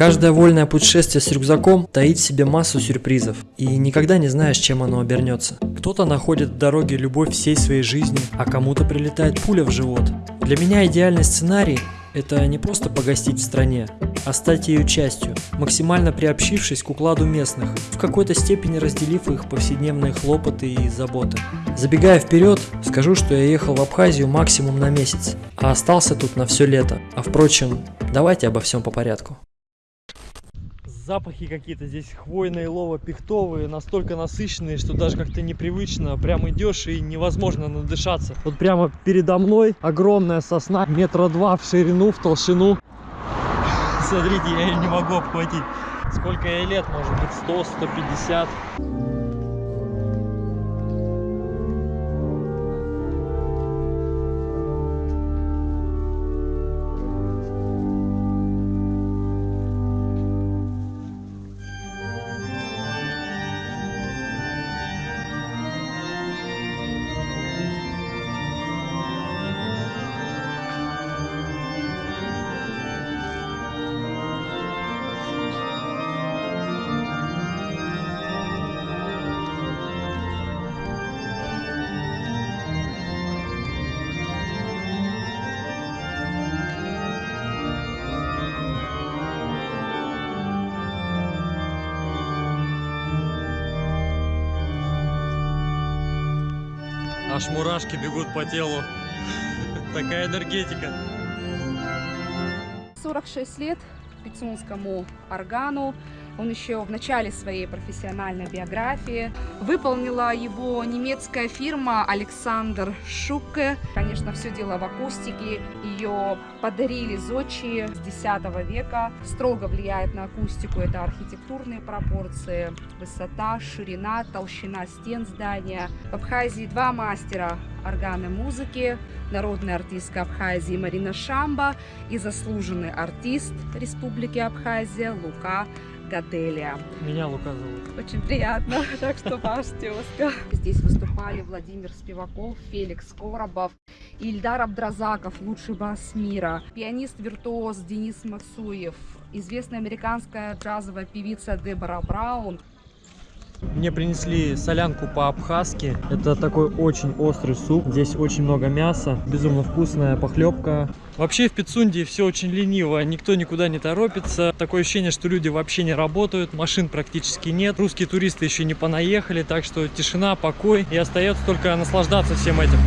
Каждое вольное путешествие с рюкзаком таит в себе массу сюрпризов, и никогда не знаешь, чем оно обернется. Кто-то находит в дороге любовь всей своей жизни, а кому-то прилетает пуля в живот. Для меня идеальный сценарий – это не просто погостить в стране, а стать ее частью, максимально приобщившись к укладу местных, в какой-то степени разделив их повседневные хлопоты и заботы. Забегая вперед, скажу, что я ехал в Абхазию максимум на месяц, а остался тут на все лето. А впрочем, давайте обо всем по порядку. Запахи какие-то здесь хвойные, лово-пихтовые, настолько насыщенные, что даже как-то непривычно. Прям идешь и невозможно надышаться. Вот прямо передо мной огромная сосна, метра два в ширину, в толщину. Смотрите, я ее не могу обхватить. Сколько ей лет, может быть, 100, Аж мурашки бегут по телу. Такая энергетика. 46 лет пицунскому органу. Он еще в начале своей профессиональной биографии. Выполнила его немецкая фирма Александр Шуке. Конечно, все дело в акустике. Ее подарили зодчие с X века. Строго влияет на акустику. Это архитектурные пропорции, высота, ширина, толщина стен здания. В Абхазии два мастера органной музыки, народная артистка Абхазии Марина Шамба и заслуженный артист Республики Абхазия Лука Гаделия. Меня Лука зовут. Очень приятно, так что ваш тезка. Здесь выступали Владимир Спиваков, Феликс Коробов, Ильдар Абдразаков, лучший бас мира, пианист-виртуоз Денис Мацуев, известная американская джазовая певица Дебора Браун, мне принесли солянку по-абхазски. Это такой очень острый суп. Здесь очень много мяса. Безумно вкусная похлебка. Вообще в Пицунде все очень лениво. Никто никуда не торопится. Такое ощущение, что люди вообще не работают. Машин практически нет. Русские туристы еще не понаехали. Так что тишина, покой. И остается только наслаждаться всем этим.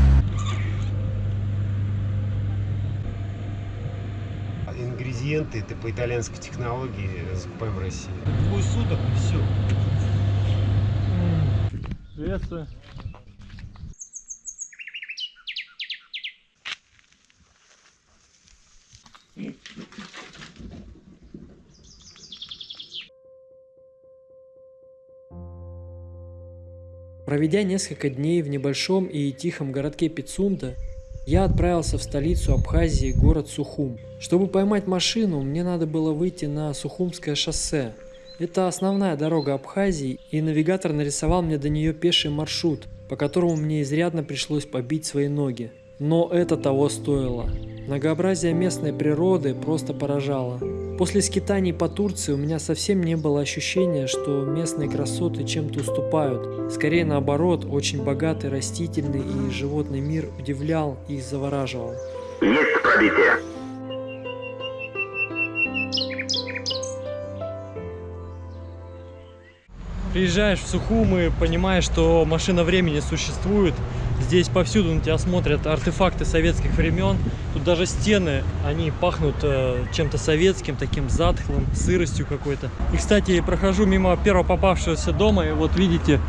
Ингредиенты это по итальянской технологии закупаем в России. Двое суток и все. Приветствую. Проведя несколько дней в небольшом и тихом городке Пицунда, я отправился в столицу Абхазии, город Сухум. Чтобы поймать машину, мне надо было выйти на Сухумское шоссе, это основная дорога Абхазии, и навигатор нарисовал мне до нее пеший маршрут, по которому мне изрядно пришлось побить свои ноги. Но это того стоило. Многообразие местной природы просто поражало. После скитаний по Турции у меня совсем не было ощущения, что местные красоты чем-то уступают. Скорее наоборот, очень богатый растительный и животный мир удивлял и завораживал. Есть пробитие. Приезжаешь в Сухум и понимаешь, что машина времени существует. Здесь повсюду на тебя смотрят артефакты советских времен. Тут даже стены, они пахнут э, чем-то советским, таким затхлым, сыростью какой-то. И, кстати, прохожу мимо первого попавшегося дома, и вот видите,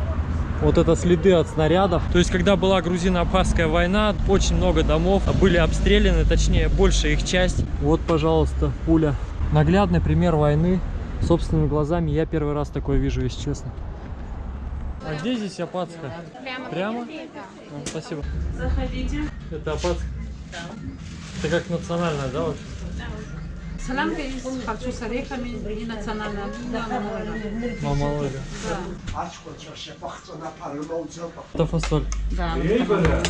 вот это следы от снарядов. То есть, когда была грузино-абхазская война, очень много домов были обстреляны, точнее, большая их часть. Вот, пожалуйста, пуля. Наглядный пример войны собственными глазами я первый раз такое вижу, если честно. А где здесь Апатска? Прямо. Прямо? А, спасибо. Заходите. Это Апатска? Да. Это как национальная, да, вообще? Солянка есть, харчо с орехами и национальная блюдо мамалыга. Мамалыга. Да. Это фасоль. Да, мамалыга.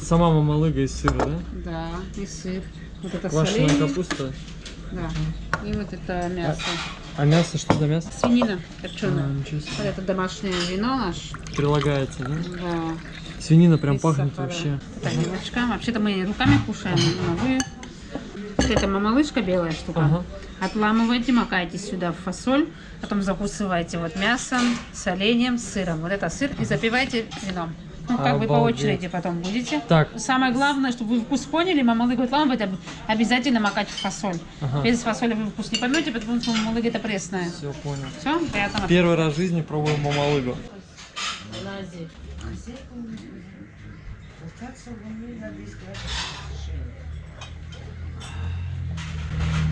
Сама мамалыга из сыра, да? Да, и сыр. Вот это Квашеная соленье. капуста. Да. И вот это мясо. А мясо что за мясо? Свинина копченая. ничего Вот это домашнее вино наш. Прилагается, да? Да. Свинина прям без пахнет сахара. вообще. Тарелочка. Вообще-то мы руками кушаем, но вы... Вот это мамалышка белая штука. Ага. Отламываете, макаете сюда в фасоль, потом закусываете вот мясом, соленьем, сыром. Вот это сыр и запиваете вином. Ну, как бы по Обалдеть. очереди потом будете. Так, Самое главное, чтобы вы вкус поняли, мамалык отламывать об- обязательно макать в фасоль. Ага. Без фасоли вы вкус не поймете, потому что мамалык это пресная. все понял. Все, приятного Первый раз в жизни пробуем мамалыгу.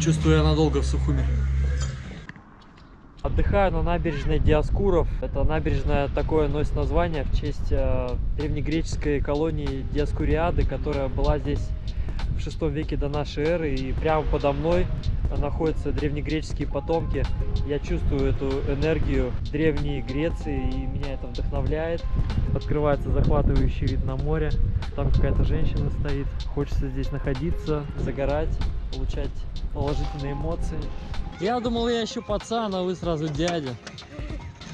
Чувствую, я надолго в Сухуми. Отдыхаю на набережной Диаскуров. Это набережная такое носит название в честь э, древнегреческой колонии Диаскуриады, которая была здесь в шестом веке до нашей эры. И прямо подо мной находятся древнегреческие потомки. Я чувствую эту энергию древней Греции, и меня это вдохновляет. Открывается захватывающий вид на море. Там какая-то женщина стоит. Хочется здесь находиться, загорать, получать положительные эмоции. Я думал, я еще пацан, а вы сразу дядя.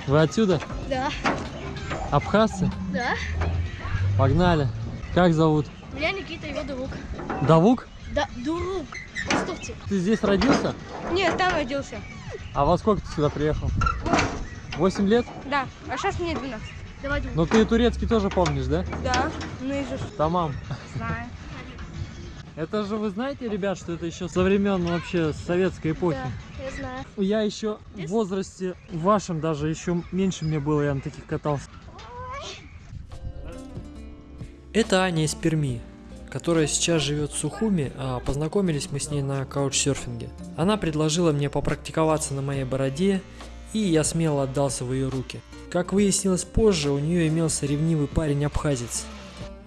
Вы отсюда? Да, Абхазцы? да. Погнали. Как зовут? Меня Никита, его друг. Давук? Да, друг. Востовцы. Ты здесь родился? Нет, там родился. А во сколько ты сюда приехал? 8 лет? Да, а сейчас мне 12. Давай. Ну ты турецкий тоже помнишь, да? Да, ну и же Тамам. знаю. Это же вы знаете, ребят, что это еще со времен вообще советской эпохи? Да, я знаю. Я еще в возрасте вашем даже еще меньше мне было, я на таких катался. Это Аня из Перми, которая сейчас живет в Сухуми, а познакомились мы с ней на каучсерфинге. Она предложила мне попрактиковаться на моей бороде, и я смело отдался в ее руки. Как выяснилось позже, у нее имелся ревнивый парень-абхазец.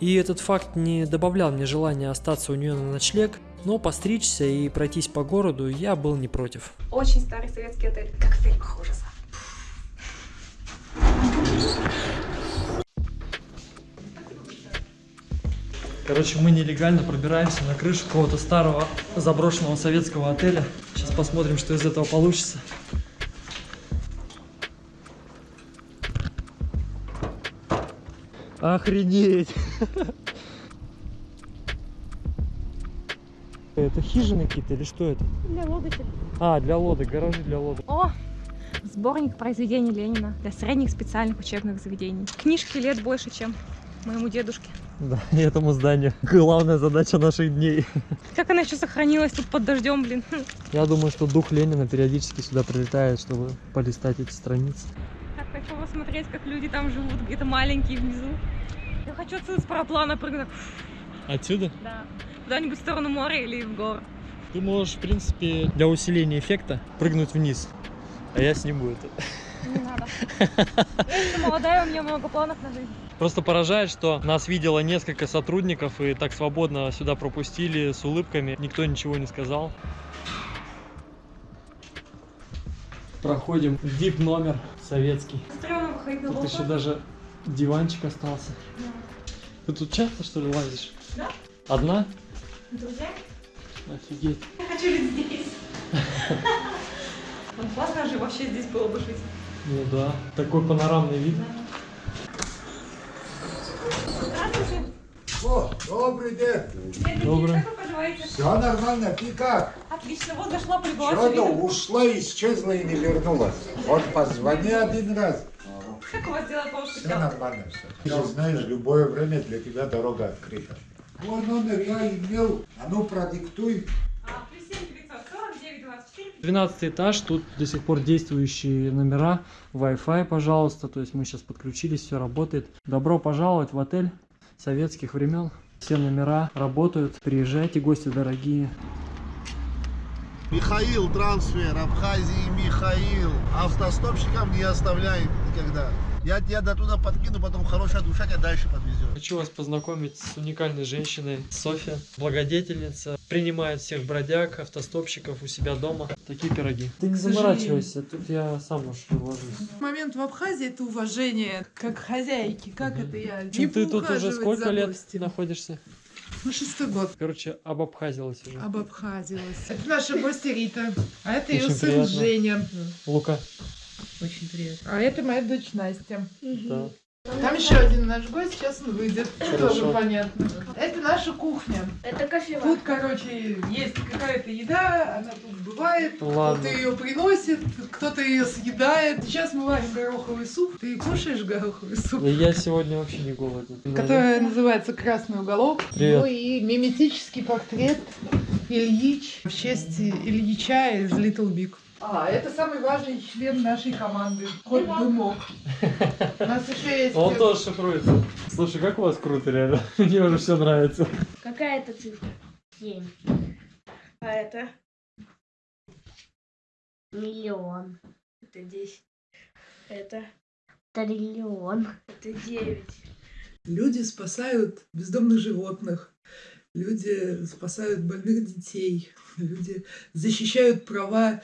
И этот факт не добавлял мне желания остаться у нее на ночлег, но постричься и пройтись по городу я был не против. Очень старый советский отель, как в фильмах ужаса. Короче, мы нелегально пробираемся на крышу какого-то старого заброшенного советского отеля. Сейчас посмотрим, что из этого получится. Охренеть! Это хижины какие-то или что это? Для лодочек. А, для лодок, гаражи для лодок. О, сборник произведений Ленина для средних специальных учебных заведений. Книжки лет больше, чем моему дедушке. Да, и этому зданию. Главная задача наших дней. Как она еще сохранилась тут под дождем, блин. Я думаю, что дух Ленина периодически сюда прилетает, чтобы полистать эти страницы. Хочу посмотреть, как люди там живут, где-то маленькие внизу. Я хочу отсюда с параплана прыгнуть. Отсюда? Да. Куда-нибудь в сторону моря или в горы. Ты можешь, в принципе, для усиления эффекта прыгнуть вниз. А я сниму это. Не надо. Я молодая, у меня много планов на жизнь. Просто поражает, что нас видело несколько сотрудников и так свободно сюда пропустили с улыбками. Никто ничего не сказал. Проходим VIP номер советский. Тут еще даже диванчик остался. Ты тут часто что ли лазишь? Да. Одна? Друзья, Офигеть. я хочу жить здесь. Классно же вообще здесь было бы жить. Ну да. Такой панорамный вид. Здравствуйте. О, добрый день. Добрый. Как вы поживаете? Все нормально, ты как? Отлично, вот зашла, прибыла. Что-то ушла, исчезла и не вернулась. Вот позвони один раз. Как у вас дела по Все нормально все. Ты же знаешь, любое время для тебя дорога открыта. Твой номер я имел. А ну продиктуй. А, плюс 7 949 24 12 этаж, тут до сих пор действующие номера, Wi-Fi, пожалуйста, то есть мы сейчас подключились, все работает. Добро пожаловать в отель советских времен. Все номера работают, приезжайте, гости дорогие. Михаил, трансфер, Абхазии, Михаил. Автостопщикам не оставляй никогда. Я тебя до туда подкину, потом хорошая душа тебя дальше подвезет. Хочу вас познакомить с уникальной женщиной Софья, благодетельница, принимает всех бродяг, автостопщиков у себя дома. Такие пироги. Ты не заморачивайся, тут я сам уж вложусь. Момент в Абхазии это уважение как хозяйки, как это я. Чем не ты тут уже сколько лет гостем. находишься? Ну, шестой год. Короче, обобхазилась уже. Обобхазилась. Это наша гостья Рита. А это ее Очень сын приятно. Женя. Лука. Очень приятно. А это моя дочь Настя. Да. Там еще один наш гость, сейчас он выйдет. Хорошо. Тоже понятно. Это наша кухня. Это кофе. Тут, короче, есть какая-то еда, она тут бывает. Кто-то ее приносит, кто-то ее съедает. Сейчас мы варим гороховый суп. Ты кушаешь гороховый суп? Да Я сегодня вообще не голоден. Которая называется «Красный уголок». Привет. Ну и миметический портрет Ильич в честь Ильича из Little Big. А, это самый важный член нашей команды. Хоть бы мог. У нас еще есть... Он тоже шифруется. Слушай, как у вас круто, реально. Мне уже все нравится. Какая это цифра? Семь. А это? Миллион. Это десять. Это? Триллион. Это девять. Люди спасают бездомных животных. Люди спасают больных детей. Люди защищают права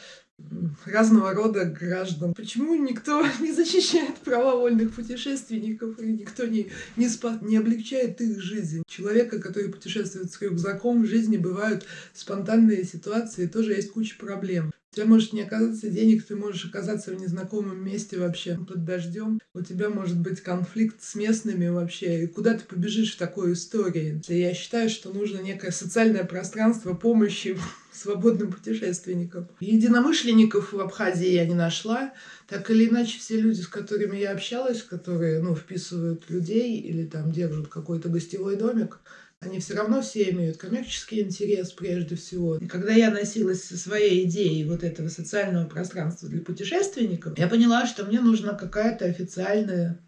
разного рода граждан. Почему никто не защищает права вольных путешественников и никто не, не, спа- не облегчает их жизнь? Человека, который путешествует с рюкзаком, в жизни бывают спонтанные ситуации, тоже есть куча проблем. Тебя может не оказаться денег, ты можешь оказаться в незнакомом месте вообще под дождем. У тебя может быть конфликт с местными вообще. И куда ты побежишь в такой истории? Я считаю, что нужно некое социальное пространство помощи свободным путешественникам. Единомышленников в Абхазии я не нашла. Так или иначе, все люди, с которыми я общалась, которые ну, вписывают людей или там держат какой-то гостевой домик, они все равно все имеют коммерческий интерес прежде всего. И когда я носилась со своей идеей вот этого социального пространства для путешественников, я поняла, что мне нужна какая-то официальная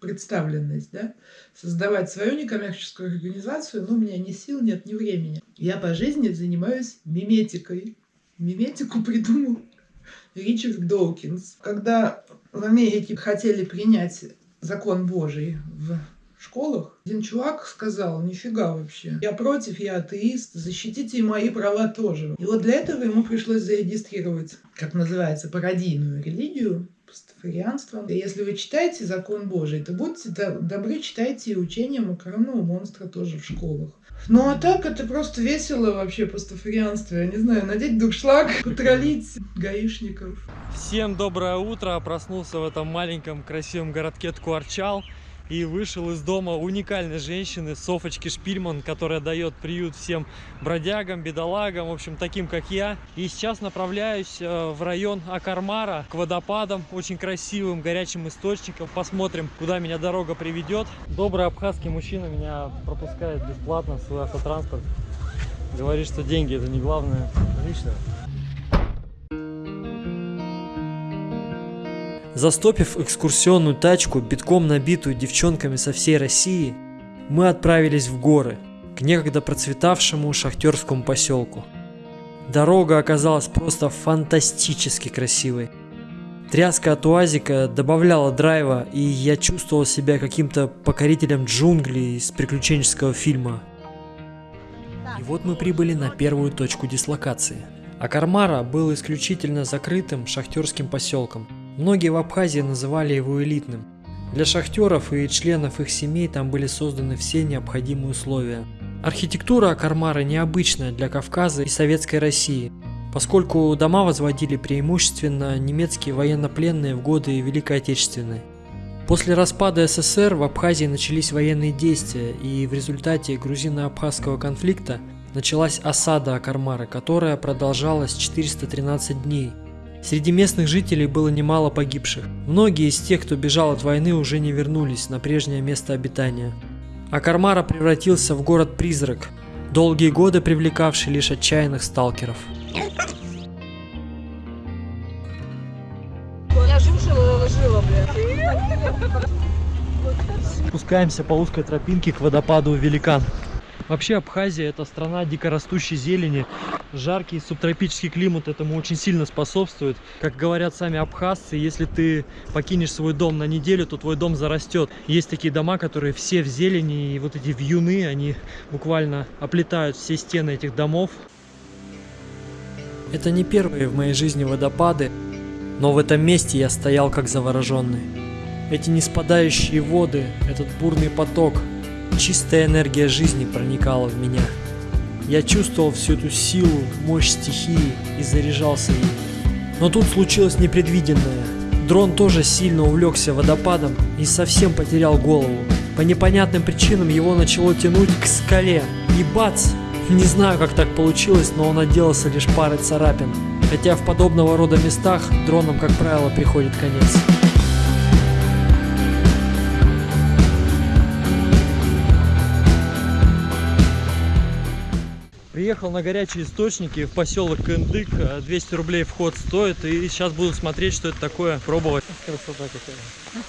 представленность, да, создавать свою некоммерческую организацию, но у меня ни сил нет, ни времени. Я по жизни занимаюсь миметикой. Миметику придумал Ричард Доукинс. Когда в Америке хотели принять закон Божий в школах, один чувак сказал, нифига вообще, я против, я атеист, защитите и мои права тоже. И вот для этого ему пришлось зарегистрировать, как называется, пародийную религию, пастафарианство. Если вы читаете закон Божий, то будьте до- добры, читайте и учение макаронного монстра тоже в школах. Ну а так это просто весело вообще пастафарианство. Я не знаю, надеть дуршлаг, потроллить гаишников. Всем доброе утро. Проснулся в этом маленьком красивом городке Ткуарчал и вышел из дома уникальной женщины Софочки Шпильман, которая дает приют всем бродягам, бедолагам, в общем, таким, как я. И сейчас направляюсь э, в район Акармара к водопадам, очень красивым горячим источникам. Посмотрим, куда меня дорога приведет. Добрый абхазский мужчина меня пропускает бесплатно в свой автотранспорт. Говорит, что деньги это не главное. Отлично. Застопив экскурсионную тачку, битком набитую девчонками со всей России, мы отправились в горы, к некогда процветавшему шахтерскому поселку. Дорога оказалась просто фантастически красивой. Тряска от уазика добавляла драйва, и я чувствовал себя каким-то покорителем джунглей из приключенческого фильма. И вот мы прибыли на первую точку дислокации. Акармара был исключительно закрытым шахтерским поселком. Многие в Абхазии называли его элитным. Для шахтеров и членов их семей там были созданы все необходимые условия. Архитектура Акармара необычная для Кавказа и Советской России, поскольку дома возводили преимущественно немецкие военнопленные в годы Великой Отечественной. После распада СССР в Абхазии начались военные действия, и в результате грузино-абхазского конфликта началась осада Акармара, которая продолжалась 413 дней. Среди местных жителей было немало погибших. Многие из тех, кто бежал от войны, уже не вернулись на прежнее место обитания. Акармара превратился в город-призрак, долгие годы привлекавший лишь отчаянных сталкеров. Спускаемся по узкой тропинке к водопаду Великан. Вообще Абхазия это страна дикорастущей зелени. Жаркий субтропический климат этому очень сильно способствует. Как говорят сами абхазцы, если ты покинешь свой дом на неделю, то твой дом зарастет. Есть такие дома, которые все в зелени, и вот эти вьюны, они буквально оплетают все стены этих домов. Это не первые в моей жизни водопады, но в этом месте я стоял как завороженный. Эти неспадающие воды, этот бурный поток, чистая энергия жизни проникала в меня. Я чувствовал всю эту силу, мощь стихии и заряжался ей. Но тут случилось непредвиденное. Дрон тоже сильно увлекся водопадом и совсем потерял голову. По непонятным причинам его начало тянуть к скале. И бац! Не знаю, как так получилось, но он отделался лишь парой царапин. Хотя в подобного рода местах дронам, как правило, приходит конец. Приехал на горячие источники в поселок Кындык. 200 рублей вход стоит. И сейчас буду смотреть, что это такое, пробовать. Красота какая.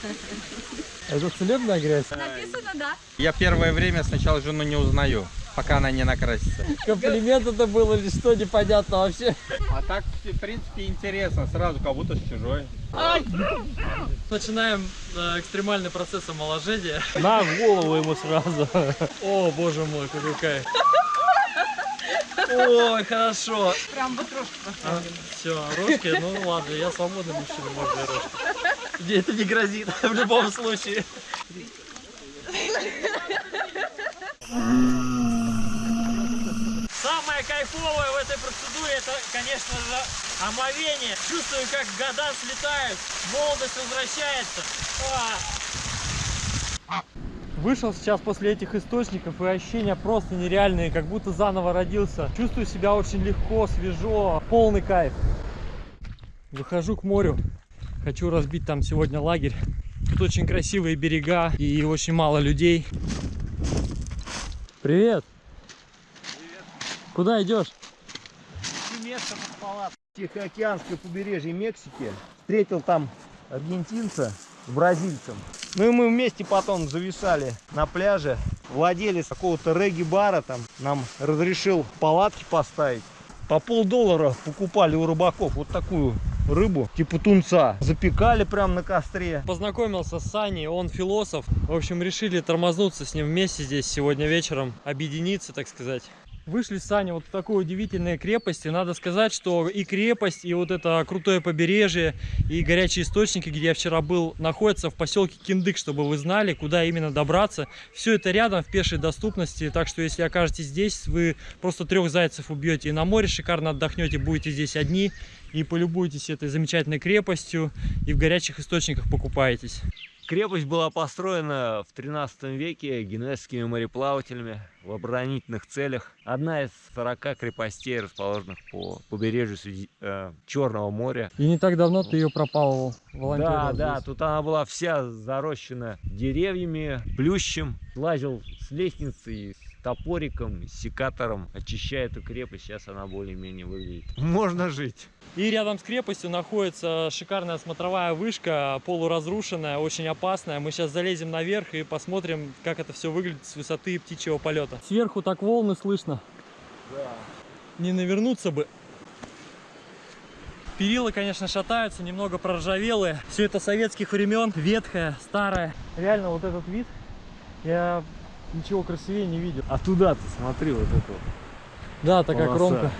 Это целебная грязь? Написано, да. Я первое время сначала жену не узнаю, пока она не накрасится. Комплимент это был или что, непонятно вообще. А так, в принципе, интересно, сразу как будто с чужой. Начинаем э, экстремальный процесс омоложения. На голову ему сразу. О, боже мой, какой кайф. Ой, хорошо. Прям вот рожки А, все, рожки, ну ладно, я свободный мужчина, можно и рожки. Это не грозит в любом случае. Самое кайфовое в этой процедуре это, конечно же, омовение. Чувствую, как года слетают, молодость возвращается. А! Вышел сейчас после этих источников и ощущения просто нереальные, как будто заново родился. Чувствую себя очень легко, свежо, полный кайф. Выхожу к морю, хочу разбить там сегодня лагерь. Тут очень красивые берега и очень мало людей. Привет! Привет! Куда идешь? место. Тихоокеанское побережье Мексики. Встретил там аргентинца с бразильцем. Ну и мы вместе потом зависали на пляже. Владелец какого-то регги-бара там нам разрешил палатки поставить. По полдоллара покупали у рыбаков вот такую рыбу, типа тунца. Запекали прям на костре. Познакомился с Саней, он философ. В общем, решили тормознуться с ним вместе здесь сегодня вечером, объединиться, так сказать. Вышли с Саней вот в такой удивительной крепости. Надо сказать, что и крепость, и вот это крутое побережье, и горячие источники, где я вчера был, находятся в поселке Киндык, чтобы вы знали, куда именно добраться. Все это рядом, в пешей доступности, так что если окажетесь здесь, вы просто трех зайцев убьете и на море шикарно отдохнете, будете здесь одни и полюбуетесь этой замечательной крепостью, и в горячих источниках покупаетесь. Крепость была построена в 13 веке генуэзскими мореплавателями в оборонительных целях. Одна из 40 крепостей, расположенных по побережью Среди... э, Черного моря. И не так давно ты ее пропалывал, волонтер. Да, да, тут она была вся зарощена деревьями, плющем. Лазил с лестницы, с топориком, секатором, очищая эту крепость. Сейчас она более-менее выглядит. Можно жить. И рядом с крепостью находится шикарная смотровая вышка, полуразрушенная, очень опасная. Мы сейчас залезем наверх и посмотрим, как это все выглядит с высоты птичьего полета. Сверху так волны слышно. Да. Не навернуться бы. Перила, конечно, шатаются, немного проржавелые. Все это советских времен, ветхое, старое. Реально вот этот вид, я ничего красивее не видел. А туда ты смотри, вот это вот. Да, такая Полоса. кромка.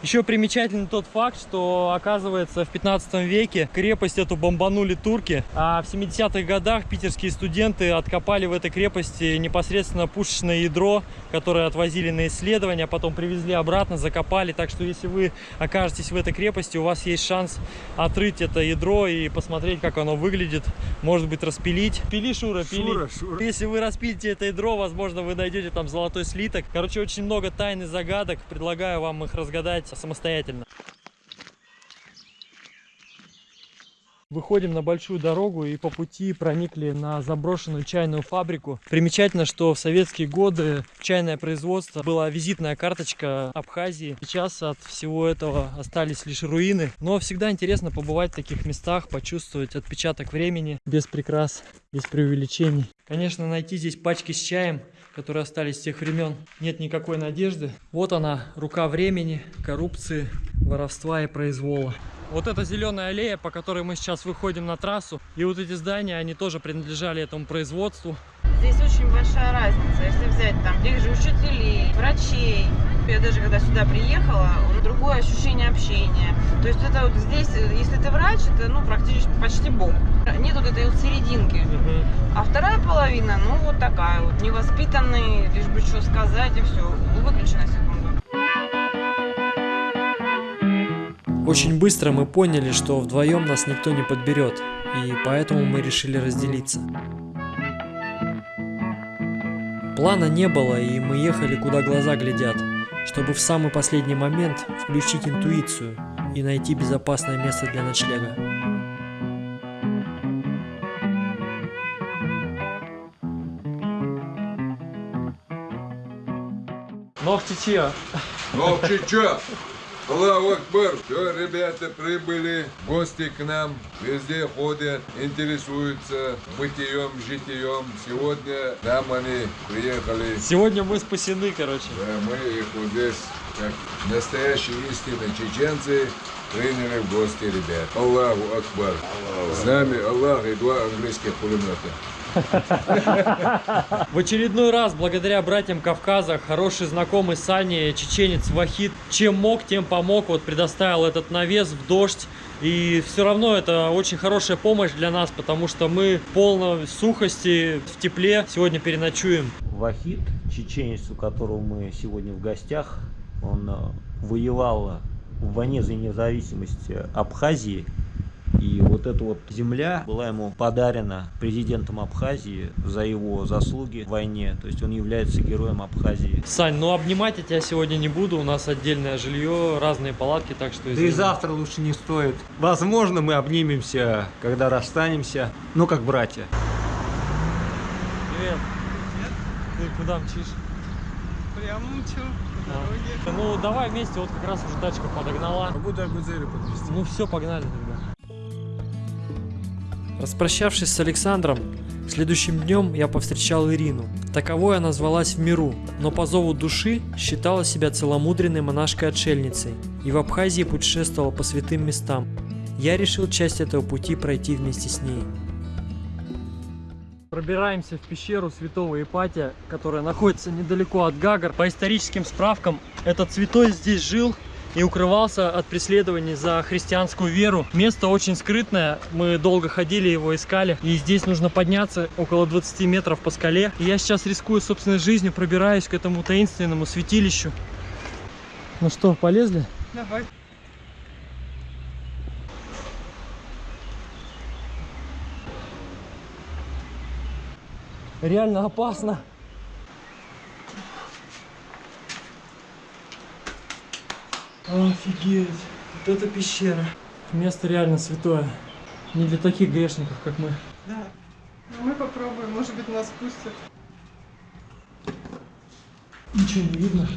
Еще примечательный тот факт, что оказывается в 15 веке крепость эту бомбанули турки, а в 70-х годах питерские студенты откопали в этой крепости непосредственно пушечное ядро, которое отвозили на исследования, потом привезли обратно, закопали. Так что если вы окажетесь в этой крепости, у вас есть шанс отрыть это ядро и посмотреть, как оно выглядит, может быть распилить. Пили, Шура, пили. Шура, Шура. Если вы распилите это ядро, возможно, вы найдете там золотой слиток. Короче, очень много тайн и загадок. Предлагаю вам их разгадать самостоятельно. Выходим на большую дорогу и по пути проникли на заброшенную чайную фабрику. Примечательно, что в советские годы чайное производство была визитная карточка Абхазии. Сейчас от всего этого остались лишь руины. Но всегда интересно побывать в таких местах, почувствовать отпечаток времени без прикрас, без преувеличений. Конечно, найти здесь пачки с чаем, которые остались с тех времен, нет никакой надежды. Вот она, рука времени, коррупции, воровства и произвола. Вот эта зеленая аллея, по которой мы сейчас выходим на трассу. И вот эти здания, они тоже принадлежали этому производству. Здесь очень большая разница. Если взять там тех же учителей, врачей. Я даже когда сюда приехала, другое ощущение общения. То есть это вот здесь, если ты врач, это ну практически почти бог. Нет вот этой вот серединки. А вторая половина, ну вот такая вот, невоспитанный, лишь бы что сказать и все. Выключи на секунду. Очень быстро мы поняли, что вдвоем нас никто не подберет, и поэтому мы решили разделиться. Плана не было, и мы ехали куда глаза глядят, чтобы в самый последний момент включить интуицию и найти безопасное место для ночлега. Ногтичья. Ногтичья. Аллаху Акбар. Все, ребята прибыли, гости к нам, везде ходят, интересуются бытием, житием. Сегодня нам они приехали. Сегодня мы спасены, короче. Да, мы их вот здесь, как настоящие истинные чеченцы, приняли в гости ребят. Аллаху Акбар. С нами Аллах и два английских пулемета. В очередной раз, благодаря братьям Кавказа, хороший знакомый Сани, чеченец Вахид, чем мог, тем помог, вот предоставил этот навес в дождь. И все равно это очень хорошая помощь для нас, потому что мы в полной сухости, в тепле сегодня переночуем. Вахид, чеченец, у которого мы сегодня в гостях, он э, воевал в войне за независимость Абхазии. И вот эта вот земля была ему подарена президентом Абхазии за его заслуги в войне. То есть он является героем Абхазии. Сань, ну обнимать я тебя сегодня не буду. У нас отдельное жилье, разные палатки, так что... Да и извини. завтра лучше не стоит. Возможно, мы обнимемся, когда расстанемся. Ну, как братья. Привет. Ты куда мчишь? Прямо мчу дороге. Ну, давай вместе, вот как раз уже тачка подогнала. Могу до подвезти. Ну все, погнали тогда. Распрощавшись с Александром, следующим днем я повстречал Ирину. Таковой она звалась в миру, но по зову души считала себя целомудренной монашкой-отшельницей и в Абхазии путешествовала по святым местам. Я решил часть этого пути пройти вместе с ней. Пробираемся в пещеру святого Ипатия, которая находится недалеко от Гагар. По историческим справкам, этот святой здесь жил и укрывался от преследований за христианскую веру. Место очень скрытное, мы долго ходили, его искали. И здесь нужно подняться около 20 метров по скале. И я сейчас рискую собственной жизнью, пробираюсь к этому таинственному святилищу. Ну что, полезли? Давай. Реально опасно. Офигеть, вот это пещера. Место реально святое. Не для таких грешников, как мы. Да. Ну мы попробуем, может быть нас пустят. Ничего не видно.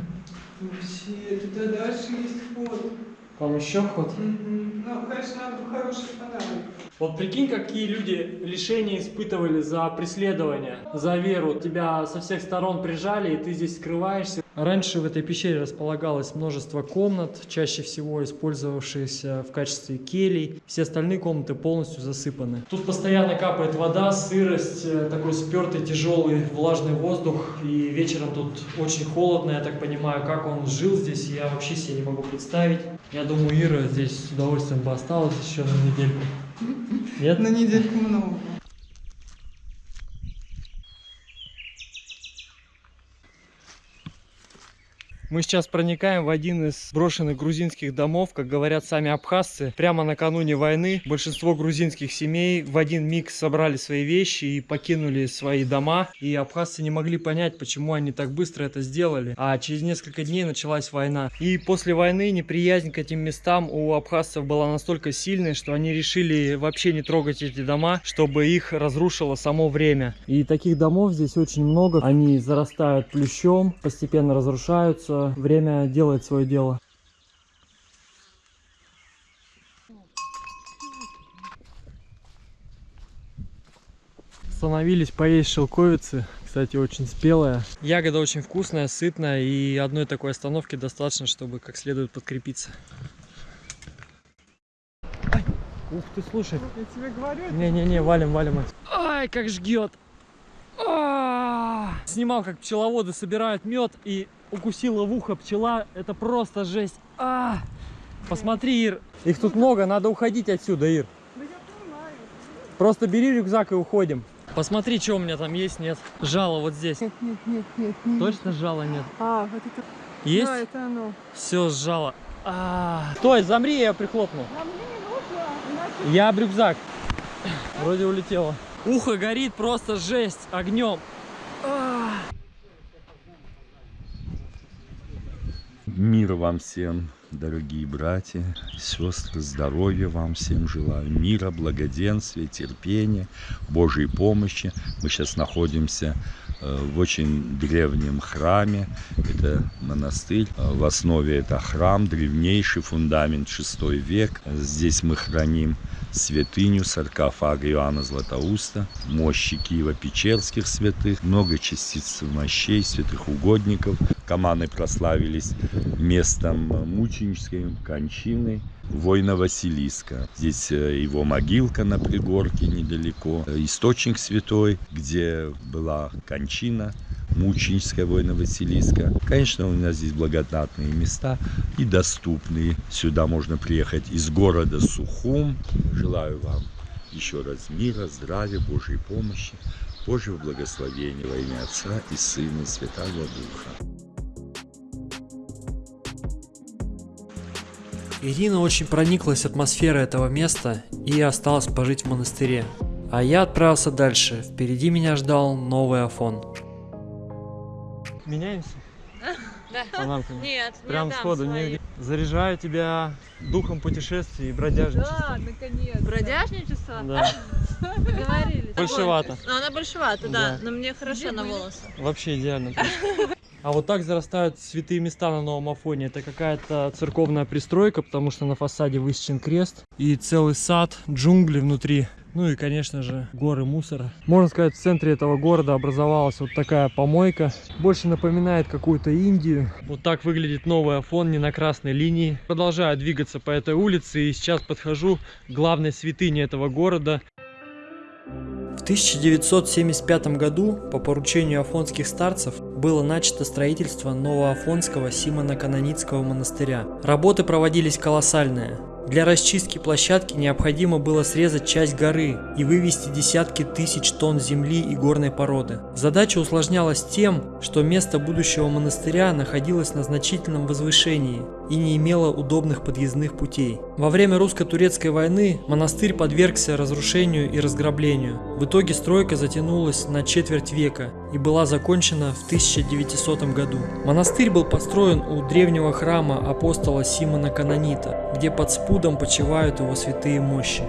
Вообще, туда дальше есть ход. Там еще ход. Мгм. Ну, конечно, надо бы хороший фонарик. Вот прикинь, какие люди лишения испытывали за преследование, за веру. Тебя со всех сторон прижали, и ты здесь скрываешься. Раньше в этой пещере располагалось множество комнат, чаще всего использовавшиеся в качестве келей. Все остальные комнаты полностью засыпаны. Тут постоянно капает вода, сырость, э, такой спертый, тяжелый, влажный воздух. И вечером тут очень холодно, я так понимаю, как он жил здесь, я вообще себе не могу представить. Я думаю, Ира здесь с удовольствием бы осталась еще на недельку. Нет? На недельку много. Мы сейчас проникаем в один из брошенных грузинских домов, как говорят сами абхазцы. Прямо накануне войны большинство грузинских семей в один миг собрали свои вещи и покинули свои дома. И абхазцы не могли понять, почему они так быстро это сделали. А через несколько дней началась война. И после войны неприязнь к этим местам у абхазцев была настолько сильной, что они решили вообще не трогать эти дома, чтобы их разрушило само время. И таких домов здесь очень много. Они зарастают плющом, постепенно разрушаются. Время делает свое дело. Остановились поесть шелковицы. Кстати, очень спелая. Ягода очень вкусная, сытная. И одной такой остановки достаточно, чтобы как следует подкрепиться. Ай, ух ты, слушай. Я тебе говорю. Не-не-не, валим, валим. Ай, как жгет. А! Снимал, как пчеловоды собирают мед и укусила в ухо пчела. Это просто жесть. А! Посмотри, Ир, их тут много, надо уходить отсюда, Ир. Просто бери рюкзак и уходим. Посмотри, что у меня там есть, нет. Жало вот здесь. Нет, нет, нет, нет, нет. Точно жало нет? А, вот это... Есть? Да, это оно. Все, сжало. А, Стой, замри, я прихлопну. Нам не нужно, иначе... Я об рюкзак. Вроде улетело. Ухо горит просто жесть огнем. Мир вам всем, дорогие братья сестры, здоровья вам всем желаю, мира, благоденствия, терпения, Божьей помощи. Мы сейчас находимся э, в очень древнем храме, это монастырь, Э, в основе это храм, древнейший фундамент 6 век. Здесь мы храним святыню, саркофаг Иоанна Златоуста, мощи Киева-Печерских святых, много частиц мощей святых угодников. Каманы прославились местом мученической кончины воина Василиска. Здесь э, его могилка на пригорке недалеко, э, источник святой, где была кончина мученическая воина Василиска. Конечно, у нас здесь благодатные места и доступные. Сюда можно приехать из города Сухум. Желаю вам еще раз мира, здравия, Божьей помощи, Божьего благословения во имя Отца и Сына и Святого Духа. Ирина очень прониклась атмосферой этого места и осталась пожить в монастыре. А я отправился дальше. Впереди меня ждал новый Афон. Меняемся? Да. Панамками? Нет, не Прям отдам сходу. нигде. Заряжаю тебя духом путешествий и бродяжничества. Да, наконец. Бродяжничество? Да. Договорились. Большевато. Ну, она большевата, да, Да. но мне хорошо Где на волосы. Вообще идеально. А вот так зарастают святые места на новом Афоне. Это какая-то церковная пристройка, потому что на фасаде высечен крест. И целый сад, джунгли внутри. Ну и, конечно же, горы мусора. Можно сказать, в центре этого города образовалась вот такая помойка. Больше напоминает какую-то Индию. Вот так выглядит новый Афон, не на красной линии. Продолжаю двигаться по этой улице и сейчас подхожу к главной святыне этого города. В 1975 году по поручению афонских старцев было начато строительство Новоафонского Симона-Каноницкого монастыря. Работы проводились колоссальные. Для расчистки площадки необходимо было срезать часть горы и вывести десятки тысяч тонн земли и горной породы. Задача усложнялась тем, что место будущего монастыря находилось на значительном возвышении и не имело удобных подъездных путей. Во время русско-турецкой войны монастырь подвергся разрушению и разграблению. В итоге стройка затянулась на четверть века и была закончена в 1900 году. Монастырь был построен у древнего храма апостола Симона Канонита, где под спудом почивают его святые мощи.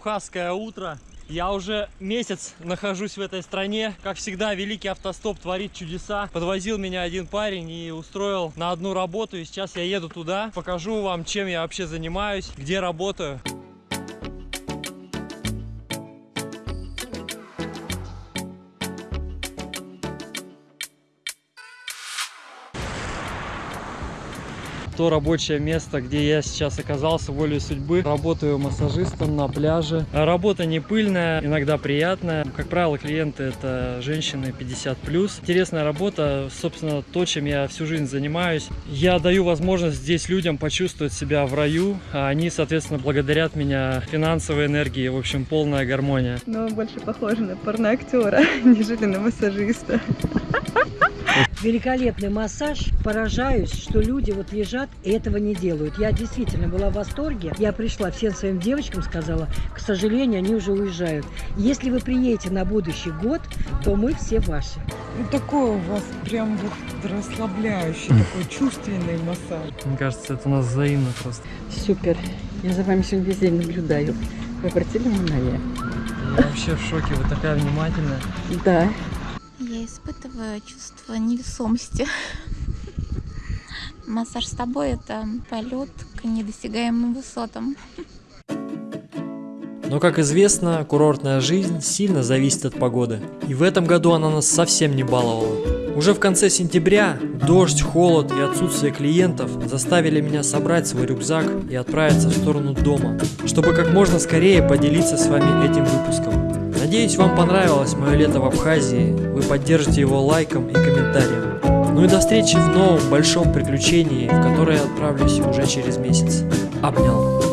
Абхазское утро. Я уже месяц нахожусь в этой стране. Как всегда, великий автостоп творит чудеса. Подвозил меня один парень и устроил на одну работу. И сейчас я еду туда. Покажу вам, чем я вообще занимаюсь, где работаю. То рабочее место, где я сейчас оказался волей судьбы. Работаю массажистом на пляже. А Работа не пыльная, иногда приятная. Как правило, клиенты это женщины 50+. Интересная работа, собственно, то, чем я всю жизнь занимаюсь. Я даю возможность здесь людям почувствовать себя в раю, а они, соответственно, благодарят меня финансовой энергией. В общем, полная гармония. Но больше похоже на порноактера, нежели на массажиста. Великолепный массаж. Поражаюсь, что люди вот лежат и этого не делают. Я действительно была в восторге. Я пришла, всем своим девочкам сказала, к сожалению, они уже уезжают. Если вы приедете на будущий год, то мы все ваши. Ну, такой у вас прям вот расслабляющий, такой чувственный массаж. Мне кажется, это у нас взаимно просто. Супер. Я за вами сегодня весь день наблюдаю. Вы обратили внимание? Я вообще в шоке, вы такая внимательная. Да. Испытываю чувство невесомости. Массаж с тобой – это полет к недосягаемым высотам. Но, как известно, курортная жизнь сильно зависит от погоды. И в этом году она нас совсем не баловала. Уже в конце сентября дождь, холод и отсутствие клиентов заставили меня собрать свой рюкзак и отправиться в сторону дома, чтобы как можно скорее поделиться с вами этим выпуском. Надеюсь, вам понравилось мое лето в Абхазии, вы поддержите его лайком и комментарием. Ну и до встречи в новом большом приключении, в которое я отправлюсь уже через месяц. Обнял.